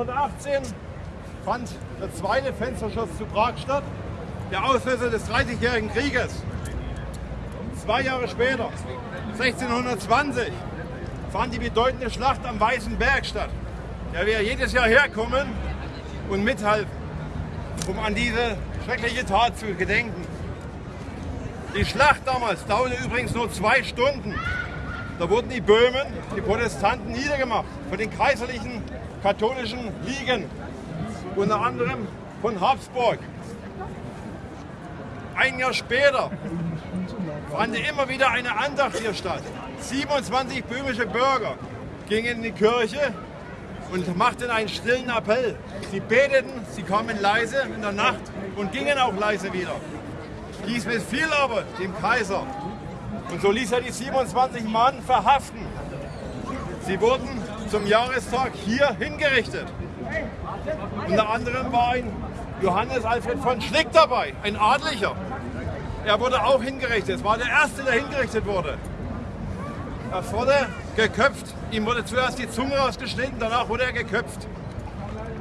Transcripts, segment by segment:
1618 fand der zweite Fensterschuss zu Prag statt, der Auslöser des Dreißigjährigen Krieges. Zwei Jahre später, 1620, fand die bedeutende Schlacht am Weißen Berg statt, der wir jedes Jahr herkommen und mithalten, um an diese schreckliche Tat zu gedenken. Die Schlacht damals dauerte übrigens nur zwei Stunden. Da wurden die Böhmen, die Protestanten niedergemacht von den kaiserlichen katholischen Ligen, unter anderem von Habsburg. Ein Jahr später fand immer wieder eine Andacht hier statt. 27 böhmische Bürger gingen in die Kirche und machten einen stillen Appell. Sie beteten, sie kamen leise in der Nacht und gingen auch leise wieder. Dies missfiel aber dem Kaiser und so ließ er die 27 Mann verhaften. Sie wurden zum Jahrestag hier hingerichtet. Unter anderem war ein Johannes Alfred von Schlick dabei, ein Adlicher. Er wurde auch hingerichtet. Es war der Erste, der hingerichtet wurde. Er wurde geköpft. Ihm wurde zuerst die Zunge rausgeschnitten, danach wurde er geköpft.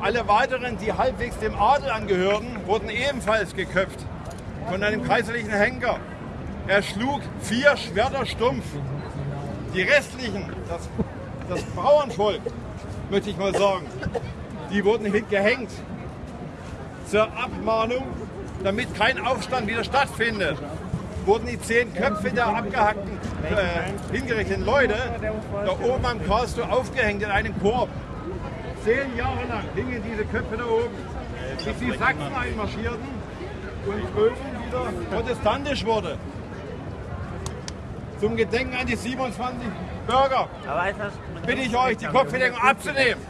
Alle weiteren, die halbwegs dem Adel angehörten, wurden ebenfalls geköpft von einem kaiserlichen Henker. Er schlug vier Schwerter stumpf. Die restlichen, das, das Bauernvolk, möchte ich mal sagen, die wurden gehängt zur Abmahnung, damit kein Aufstand wieder stattfindet. Wurden die zehn Köpfe der abgehackten, äh, hingerichteten Leute da oben am Karlsruhe aufgehängt in einem Korb. Zehn Jahre lang hingen diese Köpfe da oben, bis die Sachsen einmarschierten und Böhmen wieder protestantisch wurde zum Gedenken an die 27 Bürger bitte ich euch, die Kopfbedeckung abzunehmen.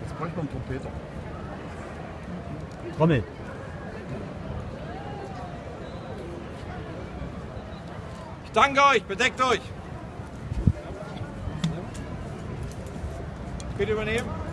Jetzt bräuchte man einen Trompeter. Trommel. Ich danke euch, bedeckt euch. Bitte übernehmen.